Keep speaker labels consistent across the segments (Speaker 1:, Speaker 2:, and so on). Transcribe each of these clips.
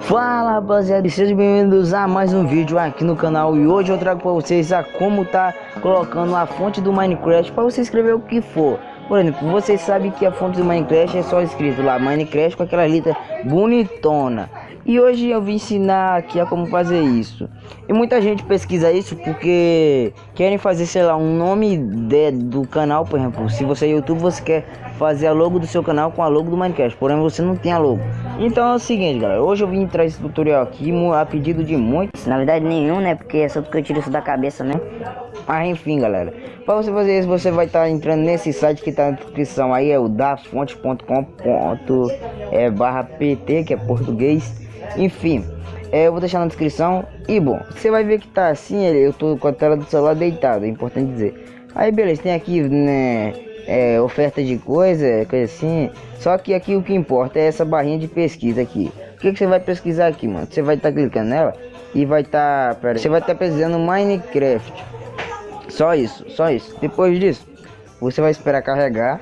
Speaker 1: Fala rapaziada, sejam bem-vindos a mais um vídeo aqui no canal E hoje eu trago para vocês a como tá colocando a fonte do Minecraft para você escrever o que for Por exemplo, vocês sabem que a fonte do Minecraft é só escrito lá Minecraft com aquela letra bonitona e hoje eu vim ensinar aqui a como fazer isso. E muita gente pesquisa isso porque querem fazer, sei lá, um nome de, do canal, por exemplo. Se você é YouTube, você quer fazer a logo do seu canal com a logo do Minecraft, porém você não tem a logo. Então é o seguinte, galera, hoje eu vim trazer esse tutorial aqui a pedido de muitos. Na verdade nenhum, né, porque é só porque eu tiro isso da cabeça, né. Mas enfim, galera, para você fazer isso, você vai estar tá entrando nesse site que está na descrição aí, é o dafonte.com. É, barra pt, que é português. Enfim, é, eu vou deixar na descrição. E bom, você vai ver que tá assim, eu tô com a tela do celular deitado, é importante dizer. Aí beleza, tem aqui, né, é, oferta de coisa, coisa assim. Só que aqui o que importa é essa barrinha de pesquisa aqui. O que, que você vai pesquisar aqui, mano? Você vai estar tá clicando nela e vai estar, tá, você vai estar tá pesquisando Minecraft. Só isso, só isso. Depois disso, você vai esperar carregar.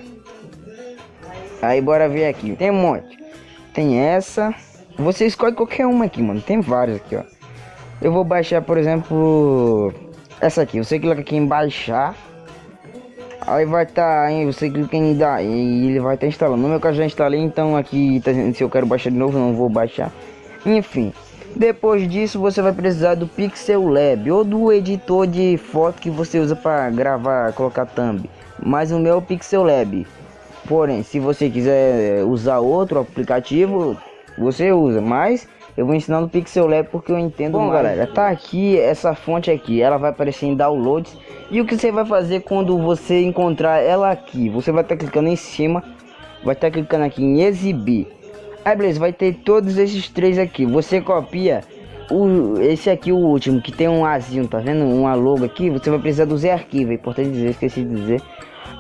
Speaker 1: Aí bora ver aqui. Tem um monte. Tem essa. Você escolhe qualquer uma aqui, mano. Tem várias aqui, ó. Eu vou baixar, por exemplo, essa aqui. Você clica aqui em baixar. Aí vai estar, tá, você clica em dar e ele vai estar tá instalando. No meu caso já instalei, então aqui tá se eu quero baixar de novo, não vou baixar. Enfim, depois disso você vai precisar do Pixel Lab ou do editor de foto que você usa para gravar, colocar thumb. Mas o meu é o Pixel Lab. Porém, se você quiser usar outro aplicativo, você usa, mas eu vou ensinar no Pixel Lab porque eu entendo Bom, mais. galera, tá aqui essa fonte aqui, ela vai aparecer em downloads. E o que você vai fazer quando você encontrar ela aqui? Você vai estar tá clicando em cima, vai estar tá clicando aqui em exibir. Aí beleza, vai ter todos esses três aqui. Você copia o, esse aqui, o último, que tem um azinho, tá vendo? Uma logo aqui, você vai precisar do Z arquivo, é importante dizer, esqueci de dizer.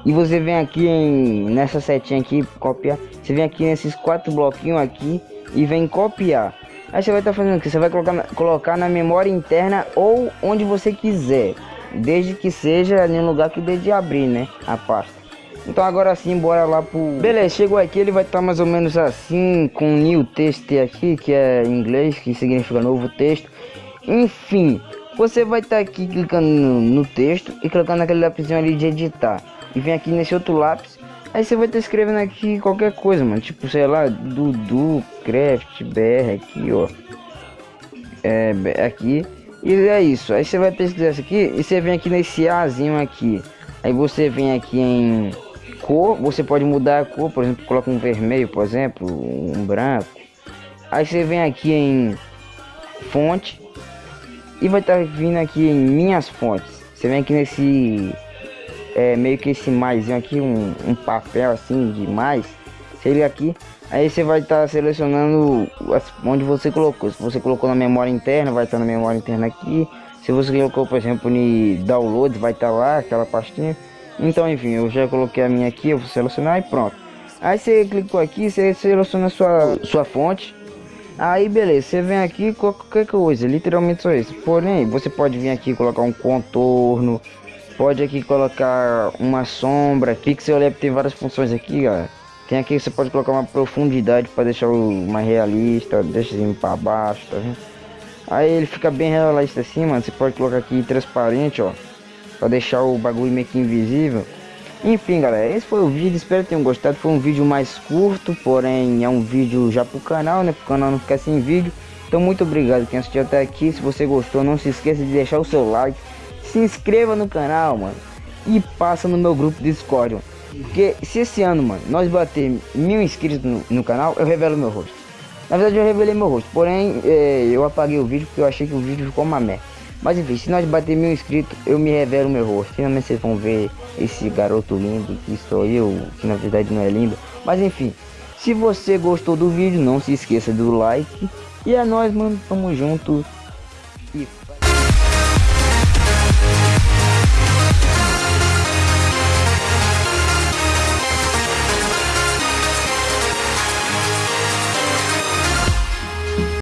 Speaker 1: E você vem aqui em, nessa setinha aqui, copiar. Você vem aqui nesses quatro bloquinhos aqui e vem copiar. Aí você vai estar tá fazendo o que? Você vai colocar, colocar na memória interna ou onde você quiser. Desde que seja em um lugar que dê de abrir, né? A pasta. Então agora sim, bora lá pro... Beleza, chegou aqui, ele vai estar tá mais ou menos assim, com new text aqui, que é em inglês, que significa novo texto. Enfim, você vai estar tá aqui clicando no, no, texto e clicando naquele lápisinho ali de editar. E vem aqui nesse outro lápis Aí você vai estar escrevendo aqui qualquer coisa, mano. Tipo, sei lá, Dudu Craft BR aqui, ó. É, aqui. E é isso. Aí você vai pesquisar isso aqui e você vem aqui nesse Azinho aqui. Aí você vem aqui em cor. Você pode mudar a cor, por exemplo, coloca um vermelho, por exemplo, um branco. Aí você vem aqui em fonte. E vai estar vindo aqui em minhas fontes. Você vem aqui nesse é, meio que esse mais aqui, um, um, papel assim de mais, seria aqui. Aí você vai estar tá selecionando onde você colocou. Se você colocou na memória interna, vai estar tá na memória interna aqui. Se você colocou, por exemplo, em download, vai estar tá lá, aquela pastinha. Então, enfim, eu já coloquei a minha aqui, eu vou selecionar e pronto. Aí você clicou aqui, você seleciona sua, sua fonte. Aí beleza, você vem aqui qualquer coisa, literalmente só isso. Porém, você pode vir aqui colocar um contorno, Pode aqui colocar uma sombra. Pixel Lab tem várias funções aqui, galera. Tem aqui você pode colocar uma profundidade para deixar mais realista, deixa assim para baixo, tá vendo? Aí ele fica bem realista assim, mano. Você pode colocar aqui transparente, ó, para deixar o bagulho meio que invisível. Enfim, galera, esse foi o vídeo. Espero que tenham gostado. Foi um vídeo mais curto, porém é um vídeo já pro canal, né? Pro canal não ficar sem vídeo. Então, muito obrigado quem assistiu até aqui. Se você gostou, não se esqueça de deixar o seu like se inscreva no canal, mano. E passa no meu grupo Discord. Mano. Porque se esse ano, mano, nós bater mil inscritos no, no, canal, eu revelo meu rosto. Na verdade, eu revelei meu rosto. Porém, é, eu apaguei o vídeo porque eu achei que o vídeo ficou uma merda. Mas enfim, se nós bater mil inscritos, eu me revelo meu rosto. Finalmente vocês vão ver esse garoto lindo que sou eu, que na verdade não é lindo. Mas enfim, se você gostou do vídeo, não se esqueça do like. E é nóis, mano. Tamo junto. E...